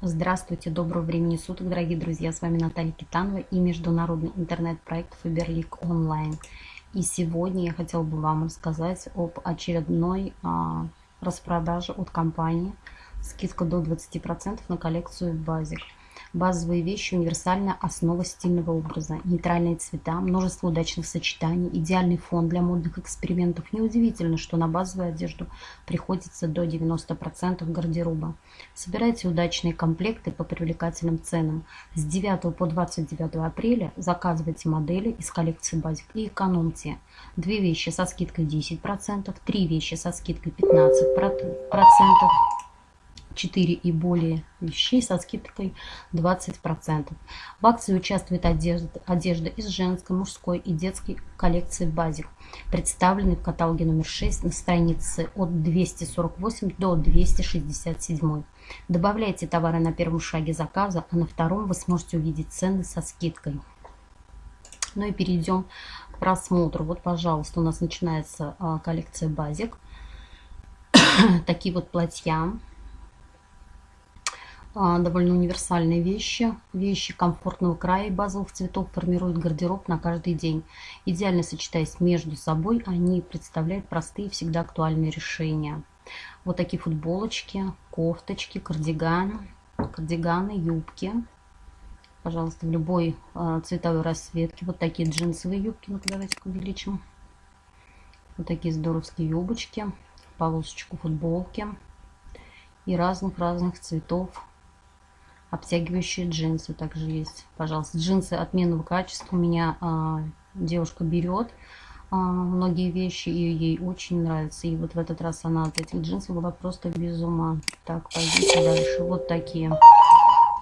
Здравствуйте, доброго времени суток, дорогие друзья. С вами Наталья Китанова и международный интернет-проект Фаберлик Онлайн. И сегодня я хотела бы вам рассказать об очередной а, распродаже от компании. Скидка до 20% на коллекцию Базик. Базовые вещи – универсальная основа стильного образа. Нейтральные цвета, множество удачных сочетаний, идеальный фон для модных экспериментов. Неудивительно, что на базовую одежду приходится до 90% гардероба. Собирайте удачные комплекты по привлекательным ценам. С 9 по 29 апреля заказывайте модели из коллекции Basic и экономьте. Две вещи со скидкой 10%, три вещи со скидкой 15%. 4 и более вещей со скидкой 20%. В акции участвует одежда, одежда из женской, мужской и детской коллекции Базик, представленной в каталоге номер 6 на странице от 248 до 267. Добавляйте товары на первом шаге заказа, а на втором вы сможете увидеть цены со скидкой. Ну и перейдем к просмотру. Вот, пожалуйста, у нас начинается а, коллекция Базик. Такие вот платья довольно универсальные вещи. Вещи комфортного края и базовых цветов формируют гардероб на каждый день. Идеально сочетаясь между собой, они представляют простые всегда актуальные решения. Вот такие футболочки, кофточки, кардиганы, кардиганы, юбки. Пожалуйста, в любой э, цветовой расцветке. Вот такие джинсовые юбки. Ну-ка, давайте увеличим. Вот такие здоровские юбочки, полосочку футболки и разных-разных цветов обтягивающие джинсы также есть. Пожалуйста, джинсы отменного качества. У меня а, девушка берет а, многие вещи, и ей очень нравится. И вот в этот раз она от этих джинсов была просто без ума. Так, пойдите дальше. Вот такие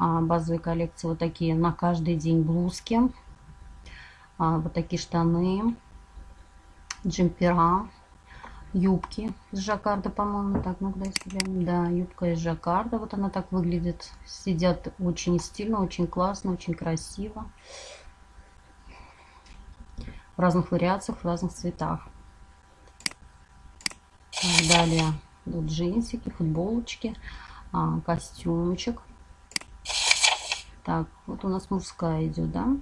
а, базовые коллекции, вот такие на каждый день блузки. А, вот такие штаны, джемпера юбки из жаккарда, по-моему. Так, ну глянем. Да, юбка из жаккарда. Вот она так выглядит. Сидят очень стильно, очень классно, очень красиво. В разных вариациях, в разных цветах. Далее вот джинсики, футболочки, а, костюмчик. Так, вот у нас мужская идет, да?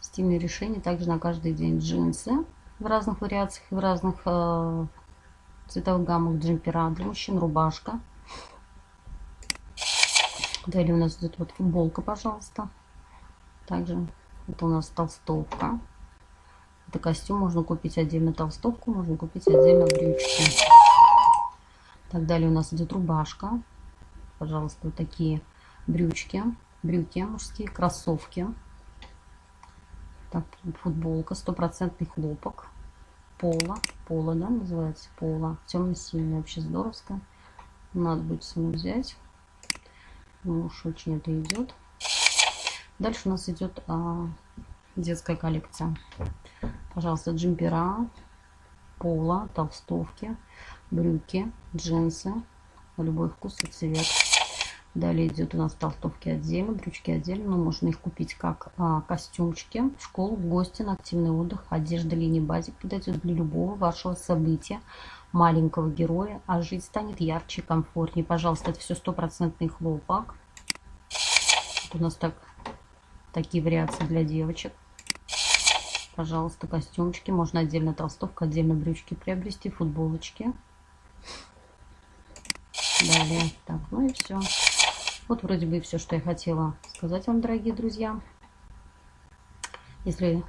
Стильное решение также на каждый день джинсы в разных вариациях, в разных э, цветовых гаммах джемпера. Для мужчин рубашка. Далее у нас идет вот футболка, пожалуйста. Также это у нас толстовка. Это костюм, можно купить отдельно толстовку, можно купить отдельно брючки. Так, далее у нас идет рубашка. Пожалуйста, вот такие брючки, брюки мужские, кроссовки. Так, футболка, стопроцентный хлопок. Пола, пола, да, называется пола. Темно-синий, вообще здоровская. Надо будет саму взять. Ну уж очень это идет. Дальше у нас идет а, детская коллекция. Пожалуйста, джемпера, пола, толстовки, брюки, джинсы. Любой вкус и цвет. Далее идет у нас толстовки отдельно, брючки отдельно. Но можно их купить как а, костюмчики в школу, в гости, на активный отдых. Одежда линии базик подойдет для любого вашего события, маленького героя. А жить станет ярче, комфортнее. Пожалуйста, это все стопроцентный хлопок. Вот у нас так, такие вариации для девочек. Пожалуйста, костюмчики. Можно отдельно толстовка, отдельно брючки приобрести, футболочки. Далее. Так, ну и все. Вот вроде бы все, что я хотела сказать вам, дорогие друзья. Если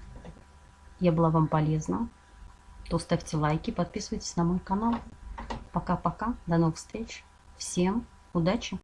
я была вам полезна, то ставьте лайки, подписывайтесь на мой канал. Пока-пока, до новых встреч. Всем удачи!